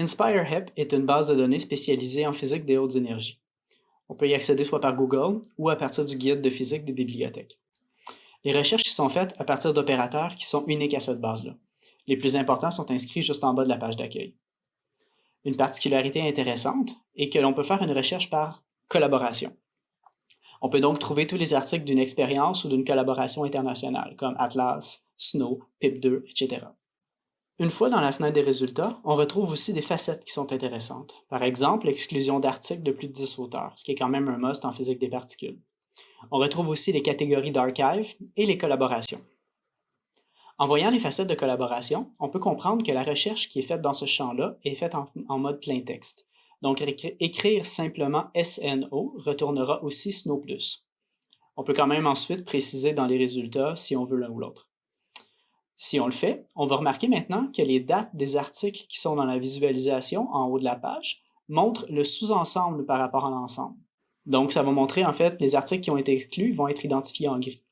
InspireHEP est une base de données spécialisée en physique des hautes énergies. On peut y accéder soit par Google ou à partir du guide de physique des bibliothèques. Les recherches sont faites à partir d'opérateurs qui sont uniques à cette base-là. Les plus importants sont inscrits juste en bas de la page d'accueil. Une particularité intéressante est que l'on peut faire une recherche par collaboration. On peut donc trouver tous les articles d'une expérience ou d'une collaboration internationale, comme Atlas, Snow, PIP2, etc. Une fois dans la fenêtre des résultats, on retrouve aussi des facettes qui sont intéressantes. Par exemple, l'exclusion d'articles de plus de 10 auteurs, ce qui est quand même un must en physique des particules. On retrouve aussi les catégories d'archive et les collaborations. En voyant les facettes de collaboration, on peut comprendre que la recherche qui est faite dans ce champ-là est faite en, en, mode plein texte. Donc, écrire simplement SNO retournera aussi SNO+. On peut quand même ensuite préciser dans les résultats si on veut l'un ou l'autre. Si on le fait, on va remarquer maintenant que les dates des articles qui sont dans la visualisation en haut de la page montrent le sous-ensemble par rapport à l'ensemble. Donc, ça va montrer en fait les articles qui ont été exclus vont être identifiés en gris.